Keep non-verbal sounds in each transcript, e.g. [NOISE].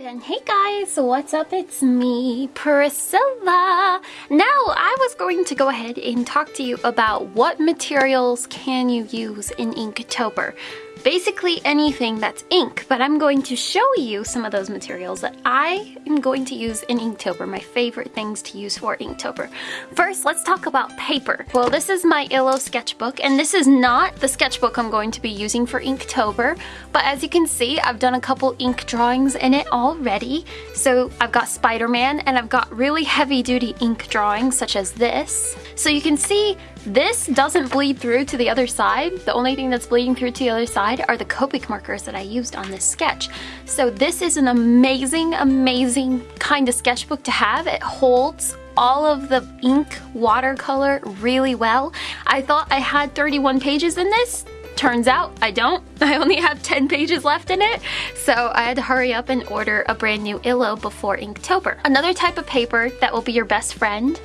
And hey guys, what's up? It's me, Priscilla. Now, I was going to go ahead and talk to you about what materials can you use in Inktober basically anything that's ink, but I'm going to show you some of those materials that I am going to use in Inktober, my favorite things to use for Inktober. First, let's talk about paper. Well, this is my Illo sketchbook, and this is not the sketchbook I'm going to be using for Inktober, but as you can see, I've done a couple ink drawings in it already. So I've got Spider-Man, and I've got really heavy-duty ink drawings, such as this. So you can see this doesn't bleed through to the other side. The only thing that's bleeding through to the other side are the Copic markers that I used on this sketch. So this is an amazing, amazing kind of sketchbook to have. It holds all of the ink watercolor really well. I thought I had 31 pages in this. Turns out I don't. [LAUGHS] I only have 10 pages left in it, so I had to hurry up and order a brand new Illo before Inktober. Another type of paper that will be your best friend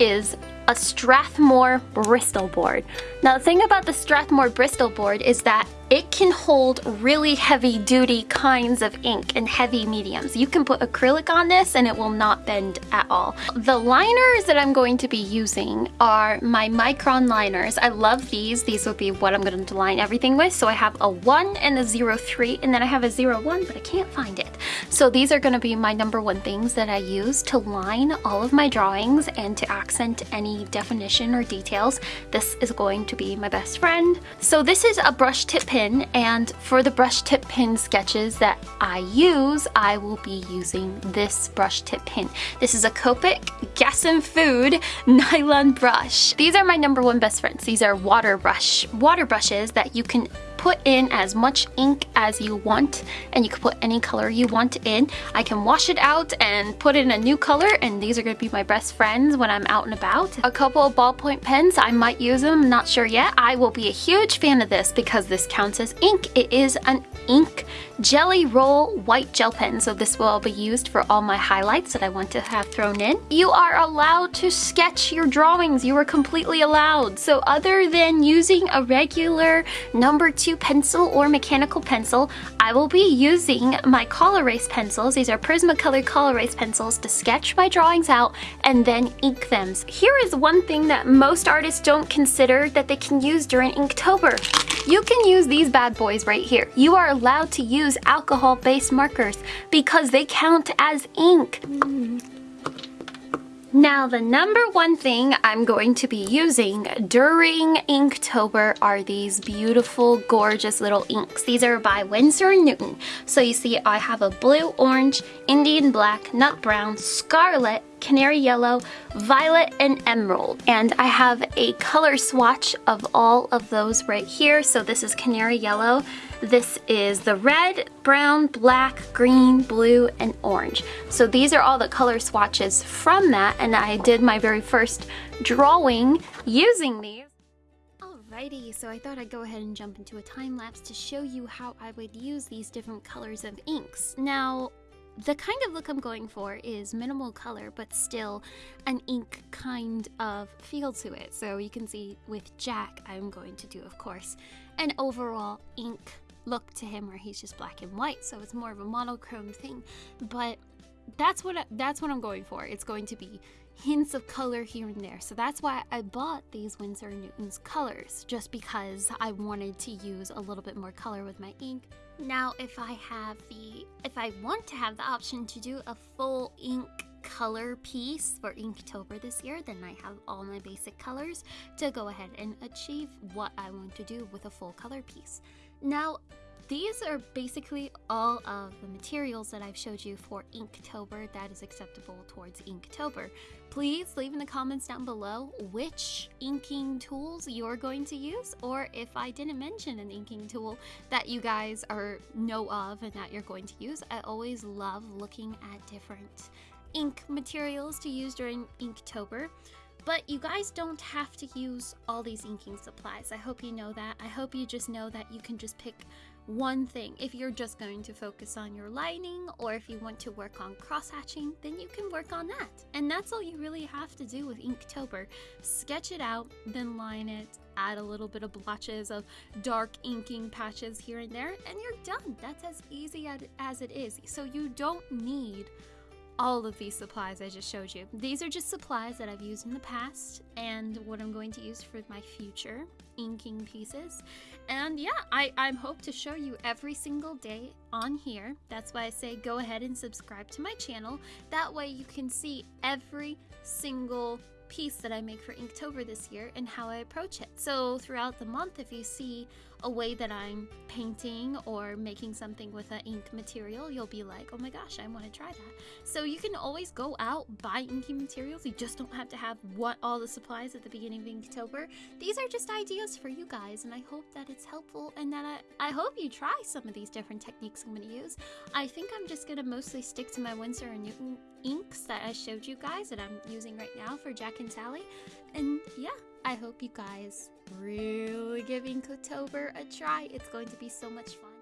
is a Strathmore Bristol board. Now the thing about the Strathmore Bristol board is that it can hold really heavy duty kinds of ink and heavy mediums. You can put acrylic on this and it will not bend at all. The liners that I'm going to be using are my Micron liners. I love these. These will be what I'm going to line everything with. So I have a 1 and a 03 and then I have a 01 but I can't find it. So these are going to be my number one things that I use to line all of my drawings and to accent any definition or details. This is going to be my best friend. So this is a brush tip pen pin and for the brush tip pin sketches that I use, I will be using this brush tip pin. This is a Copic Gasenfude [LAUGHS] nylon brush. These are my number one best friends. These are water brush, water brushes that you can put in as much ink as you want and you can put any color you want in. I can wash it out and put in a new color and these are going to be my best friends when I'm out and about. A couple of ballpoint pens, I might use them, not sure yet. I will be a huge fan of this because this counts as ink. It is an ink Gelly Roll white gel pen so this will be used for all my highlights that I want to have thrown in. You are allowed to sketch your drawings. You are completely allowed. So other than using a regular number two pencil or mechanical pencil, I will be using my color erase pencils. These are Prismacolor color erase pencils to sketch my drawings out and then ink them. Here is one thing that most artists don't consider that they can use during Inktober. You can use these bad boys right here. You are allowed to use alcohol-based markers because they count as ink. Now, the number one thing I'm going to be using during Inktober are these beautiful, gorgeous little inks. These are by Winsor & Newton. So you see I have a blue, orange, Indian black, nut brown, scarlet, canary yellow, violet, and emerald. And I have a color swatch of all of those right here. So this is canary yellow. This is the red, brown, black, green, blue, and orange. So these are all the color swatches from that. And I did my very first drawing using these. Alrighty, so I thought I'd go ahead and jump into a time lapse to show you how I would use these different colors of inks. Now, the kind of look I'm going for is minimal color, but still an ink kind of feel to it. So you can see with Jack, I'm going to do, of course, an overall ink look to him where he's just black and white. So it's more of a monochrome thing. But that's what I, that's what I'm going for. It's going to be hints of color here and there. So that's why I bought these Winsor & Newton's colors, just because I wanted to use a little bit more color with my ink. Now, if I have the, if I want to have the option to do a full ink color piece for Inktober this year, then I have all my basic colors to go ahead and achieve what I want to do with a full color piece. Now, these are basically all of the materials that I've showed you for Inktober that is acceptable towards Inktober. Please leave in the comments down below which inking tools you're going to use or if I didn't mention an inking tool that you guys are know of and that you're going to use. I always love looking at different ink materials to use during Inktober. But you guys don't have to use all these inking supplies. I hope you know that. I hope you just know that you can just pick one thing. If you're just going to focus on your lining or if you want to work on cross-hatching, then you can work on that. And that's all you really have to do with Inktober. Sketch it out, then line it, add a little bit of blotches of dark inking patches here and there, and you're done. That's as easy as it is. So you don't need all of these supplies I just showed you. These are just supplies that I've used in the past and what I'm going to use for my future inking pieces. And yeah, I, I hope to show you every single day on here. That's why I say go ahead and subscribe to my channel. That way you can see every single piece that I make for Inktober this year and how I approach it. So throughout the month, if you see a way that I'm painting or making something with an ink material, you'll be like, oh my gosh, I want to try that. So you can always go out, buy inking materials. You just don't have to have what all the supplies at the beginning of Inktober. These are just ideas for you guys, and I hope that it's helpful and that I, I hope you try some of these different techniques I'm going to use. I think I'm just going to mostly stick to my Winsor & Newton inks that I showed you guys that I'm using right now for Jack and Sally. And yeah, I hope you guys really give Inktober a try. It's going to be so much fun.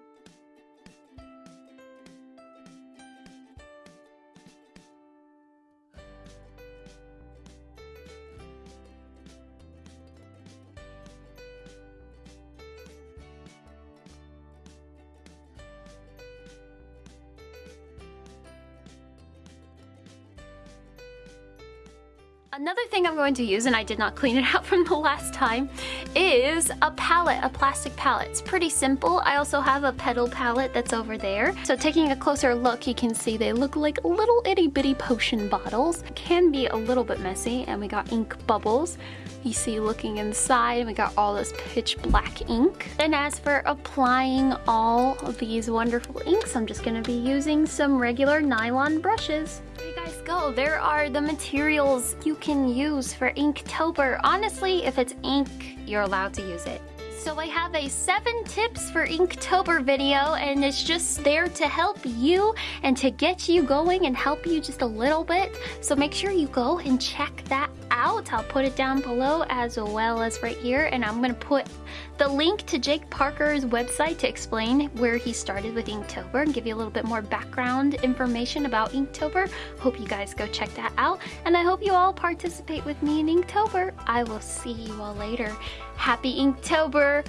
Another thing I'm going to use, and I did not clean it [LAUGHS] out from the last time, is a palette, a plastic palette. It's pretty simple. I also have a petal palette that's over there. So taking a closer look, you can see they look like little itty bitty potion bottles. Can be a little bit messy, and we got ink bubbles. You see looking inside, we got all this pitch black ink. And as for applying all these wonderful inks, I'm just gonna be using some regular nylon brushes go. There are the materials you can use for Inktober. Honestly, if it's ink, you're allowed to use it. So I have a 7 tips for Inktober video and it's just there to help you and to get you going and help you just a little bit. So make sure you go and check that out. I'll put it down below as well as right here and I'm going to put the link to Jake Parker's website to explain where he started with Inktober and give you a little bit more background information about Inktober. Hope you guys go check that out and I hope you all participate with me in Inktober. I will see you all later. Happy Inktober!